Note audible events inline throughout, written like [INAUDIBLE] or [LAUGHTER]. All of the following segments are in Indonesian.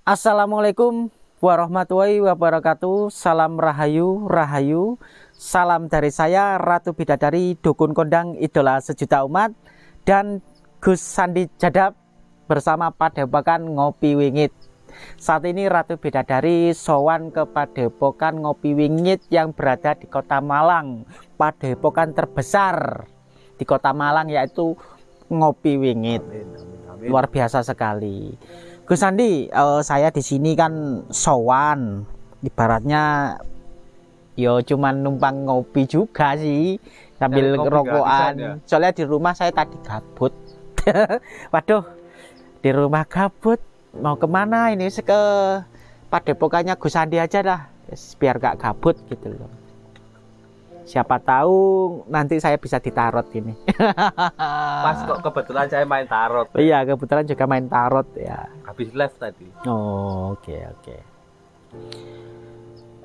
Assalamualaikum warahmatullahi wabarakatuh. Salam rahayu, rahayu. Salam dari saya Ratu Bidadari Dukun Kondang Idola Sejuta Umat dan Gus Sandi Jadab bersama Padepokan Ngopi Wingit. Saat ini Ratu Bidadari sowan ke Padepokan Ngopi Wingit yang berada di Kota Malang. Padepokan terbesar di Kota Malang yaitu Ngopi Wingit. Luar biasa sekali. Gus Sandi, uh, saya di sini kan sowan, ibaratnya yo cuman numpang ngopi juga sih sambil rokokan. Ya? Soalnya di rumah saya tadi gabut. [LAUGHS] Waduh, di rumah gabut. Mau ke mana ini? Ke padepokannya Gus Sandi aja dah, biar gak gabut gitu loh siapa tahu nanti saya bisa ditarot ini. [LAUGHS] Pas kok kebetulan saya main tarot? Iya kebetulan juga main tarot ya. Habis live tadi. Oh oke okay, oke. Okay.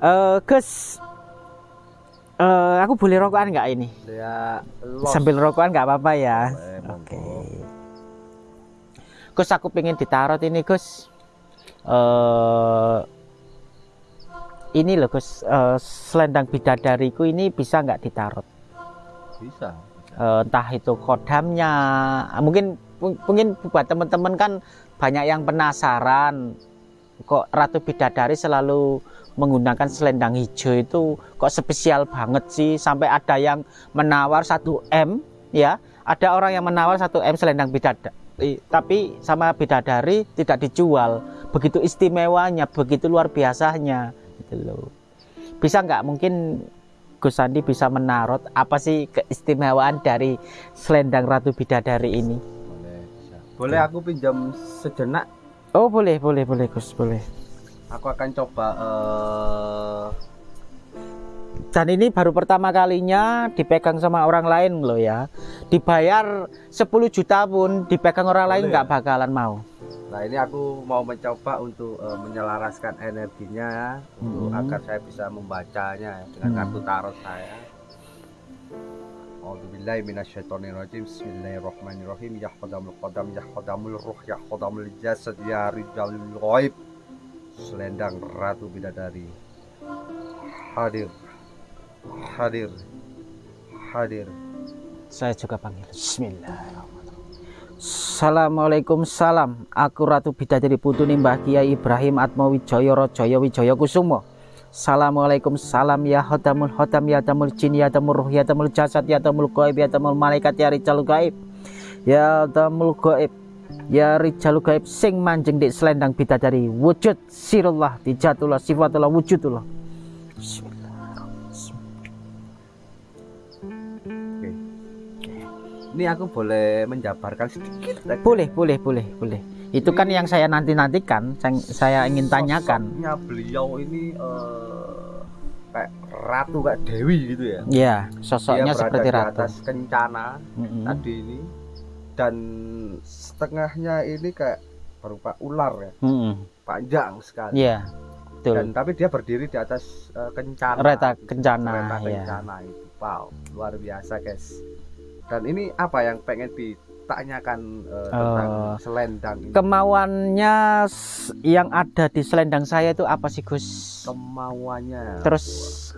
uh, Gus. Uh, aku boleh rokokan nggak ini? Ya sambil rokokan nggak apa-apa ya? Oke. Okay. Gus aku pengen ditarot ini Gus. Uh, ini loh Gus uh, selendang bidadariku ini bisa nggak ditarot bisa, bisa. Uh, entah itu kodamnya. Mungkin mungkin buat teman-teman kan banyak yang penasaran. Kok Ratu Bidadari selalu menggunakan selendang hijau itu? Kok spesial banget sih? Sampai ada yang menawar 1 M ya. Ada orang yang menawar 1 M selendang bidadari tapi sama bidadari tidak dijual. Begitu istimewanya begitu luar biasanya gitu loh. Bisa nggak? Mungkin Gus Sandi bisa menarot apa sih keistimewaan dari selendang Ratu Bidadari ini? Boleh boleh aku pinjam sejenak? Oh boleh boleh boleh Gus boleh. Aku akan coba uh... dan ini baru pertama kalinya dipegang sama orang lain loh ya. Dibayar 10 juta pun dipegang orang boleh. lain nggak bakalan mau Nah ini aku mau mencoba untuk uh, menyelaraskan energinya hmm. untuk agar saya bisa membacanya ya, dengan hmm. kartu tarot saya. A'udzubillahi minasyaitonirrajim. Bismillahirrahmanirrahim. Ya qadam ya ruh ya jasad ya rijalul ghaib. Selendang Ratu Bidadari. Hadir. Hadir. Hadir. Saya juga panggil. Bismillahirrahmanirrahim. Assalamualaikum salam. Aku Ratu Bidadari Putuni Mbah Kiai Ibrahim Atma Wijaya Rajaya Wijaya Kusumo Assalamualaikum salam ya hodamul hodam ya tamul jin ya tamul ruh ya tamul jasad ya tamul gaib ya tamul malaikat ya rijal gaib. Ya tamul gaib ya rijal gaib sing manjeng di selendang bidadari. Wujud sirullah dijatullah sifatullah wujudullah. Bismillah ini aku boleh menjabarkan sedikit boleh boleh boleh boleh. Itu kan yang saya nanti nantikan saya, saya ingin tanyakan. beliau ini uh, kayak ratu kayak dewi gitu ya? Iya sosoknya Dia seperti ratu. atas kencana mm -hmm. tadi ini dan setengahnya ini kayak berupa ular ya? Mm -hmm. panjang sekali. Iya betul. Dan tapi dia berdiri di atas uh, kencana. Reta kencana reta iya. kencana itu. Wow luar biasa guys dan ini apa yang pengen ditanyakan uh, tentang uh, selendang ini? Kemauannya yang ada di selendang saya itu apa sih Gus? Kemauannya. Terus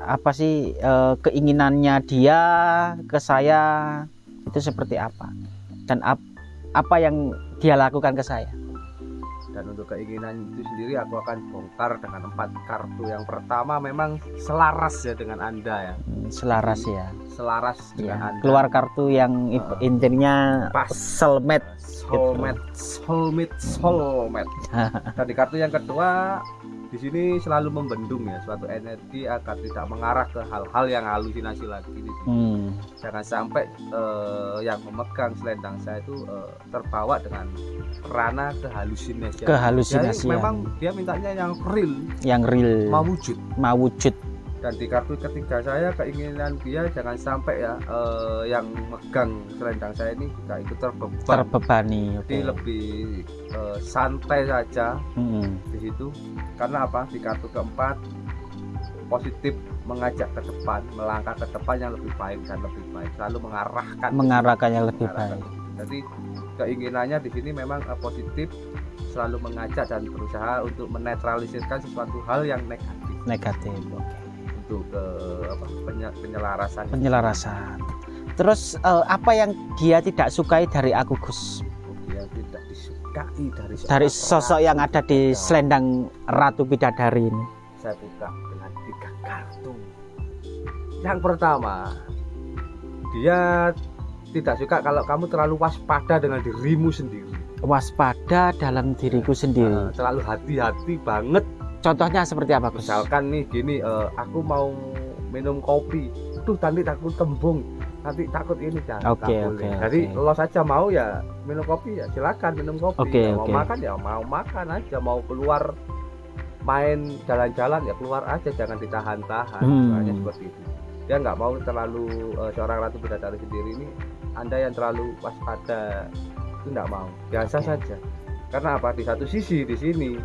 apa sih uh, keinginannya dia ke saya itu seperti apa? Dan ap apa yang dia lakukan ke saya? dan untuk keinginan itu sendiri aku akan bongkar dengan empat kartu yang pertama memang selaras ya dengan anda ya hmm, selaras ya selaras dengan ya, anda keluar kartu yang uh, intinya pas soulmate soulmate gitu. soulmate soulmate [LAUGHS] dan di kartu yang kedua di sini selalu membendung ya suatu energi agar tidak mengarah ke hal-hal yang halusinasi lagi di sini. Hmm. Jangan sampai uh, yang memegang selendang saya itu uh, terbawa dengan rana kehalusinasi. Kehalusinasi. memang dia mintanya yang real. Yang real. Mau wujud. Mau wujud dan di kartu ketiga saya keinginan dia jangan sampai ya uh, yang megang selendang saya ini juga ikut terbeban terbebani jadi okay. lebih uh, santai saja hmm. di situ karena apa di kartu keempat positif mengajak ke depan melangkah ke depan yang lebih baik dan lebih baik selalu mengarahkan mengarahkan yang lebih mengarahkan. baik jadi keinginannya di sini memang uh, positif selalu mengajak dan berusaha untuk menetralisirkan sesuatu hal yang negatif negatif oke okay. Untuk ke apa penyelarasan. Penyelarasan. Terus uh, apa yang dia tidak sukai dari aku Gus? Dia tidak disukai dari dari sosok yang ada di selendang Ratu Bidadari ini. Saya buka dengan tiga kartu. Yang pertama dia tidak suka kalau kamu terlalu waspada dengan dirimu sendiri. Waspada dalam diriku sendiri. Uh, terlalu hati-hati banget contohnya seperti apa Gus? misalkan nih gini uh, aku mau minum kopi. Tuh tadi takut tembung. Nanti takut ini kan oke okay, oke okay, jadi okay. lo saja mau ya minum kopi ya silakan minum kopi. Okay, mau okay. makan ya mau makan aja. Mau keluar main jalan-jalan ya keluar aja. Jangan ditahan-tahan. Hmm. seperti itu. Dia nggak mau terlalu uh, seorang ratu bidadari sendiri ini anda yang terlalu waspada itu nggak mau. Biasa okay. saja. Karena apa? Di satu sisi di sini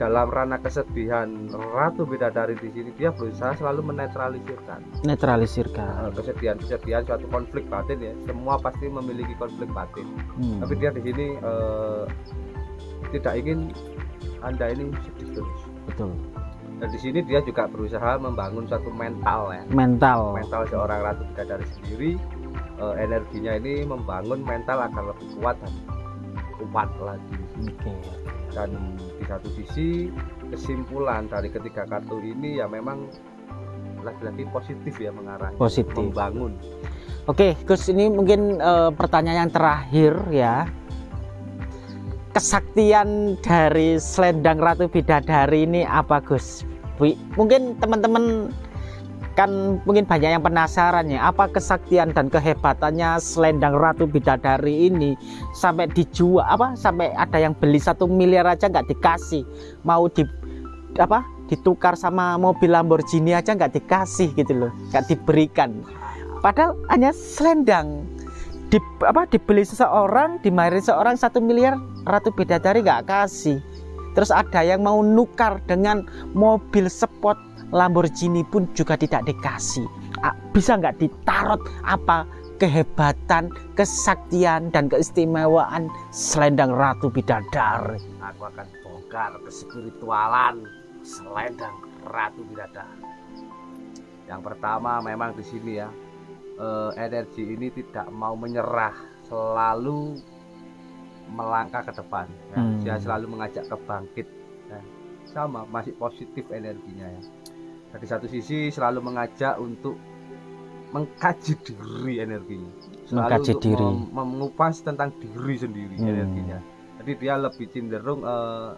dalam ranah kesedihan ratu bidadari di sini dia berusaha selalu menetralisirkan. Netralisirkan. Uh, kesedihan kesedihan suatu konflik batin ya semua pasti memiliki konflik batin. Hmm. tapi dia di sini uh, tidak ingin anda ini sedih. Terus betul. Dan di sini dia juga berusaha membangun suatu mental ya. Mental. Mental seorang ratu bidadari sendiri uh, energinya ini membangun mental agar lebih kuat dan kuat lagi. Okay. dan di satu sisi kesimpulan dari ketiga kartu ini ya memang lagi-lagi positif ya mengarah positif. membangun. Oke Gus ini mungkin uh, pertanyaan yang terakhir ya. Kesaktian dari selendang ratu bidadari ini apa Gus? Mungkin teman-teman kan mungkin banyak yang penasaran ya apa kesaktian dan kehebatannya selendang ratu bidadari ini? Sampai dijual apa? Sampai ada yang beli satu miliar aja nggak dikasih. Mau di apa? Ditukar sama mobil Lamborghini aja nggak dikasih gitu loh nggak diberikan. Padahal hanya selendang. Di apa? Dibeli seseorang dimarin seorang satu miliar ratu bidadari nggak kasih. Terus ada yang mau nukar dengan mobil sport Lamborghini pun juga tidak dikasih bisa nggak ditarot apa kehebatan, kesaktian, dan keistimewaan selendang Ratu Bidadari. Aku akan bongkar kespiritualan selendang Ratu Bidadari. Yang pertama memang di sini ya, eh, energi ini tidak mau menyerah, selalu melangkah ke depan. Ya. Hmm. Dia selalu mengajak ke bangkit. Ya. Sama, masih positif energinya ya di satu sisi selalu mengajak untuk mengkaji diri energinya selalu mengkaji diri mem mengupas tentang diri sendiri hmm. energinya jadi dia lebih cenderung uh,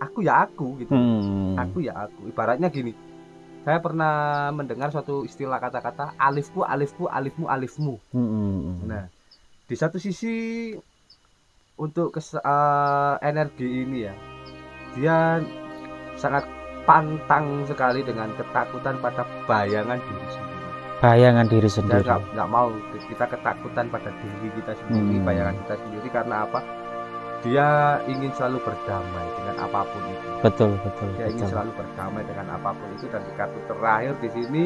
aku ya aku gitu hmm. aku ya aku ibaratnya gini saya pernah mendengar suatu istilah kata-kata alifku alifku alifmu alifmu hmm. nah di satu sisi untuk kes, uh, energi ini ya dia sangat pantang sekali dengan ketakutan pada bayangan diri sendiri. Bayangan diri sendiri. nggak nggak mau kita ketakutan pada diri kita sendiri hmm. bayangan kita sendiri karena apa? Dia ingin selalu berdamai dengan apa pun itu. Betul betul dia betul. ingin selalu berdamai dengan apa pun itu dan di kartu terakhir di sini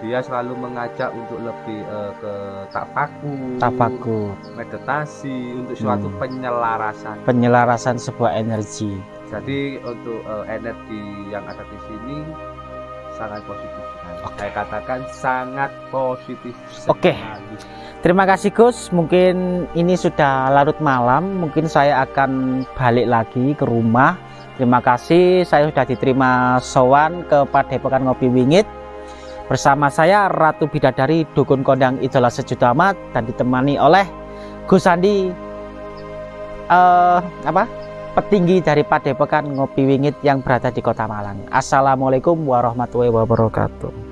dia selalu mengajak untuk lebih uh, ke tapaku, tapaku, meditasi untuk suatu hmm. penyelarasan, penyelarasan sebuah energi jadi untuk uh, energi yang ada di sini sangat positif Okay. Saya katakan sangat positif. Oke. Okay. Terima kasih Gus. Mungkin ini sudah larut malam. Mungkin saya akan balik lagi ke rumah. Terima kasih. Saya sudah diterima sowan ke Padepokan Ngopi Wingit. Bersama saya Ratu Bidadari Dukun Kondang Idola Sejuta Amat dan ditemani oleh Gus Andi uh, apa petinggi dari Padepokan Ngopi Wingit yang berada di Kota Malang. Assalamualaikum warahmatullahi wabarakatuh.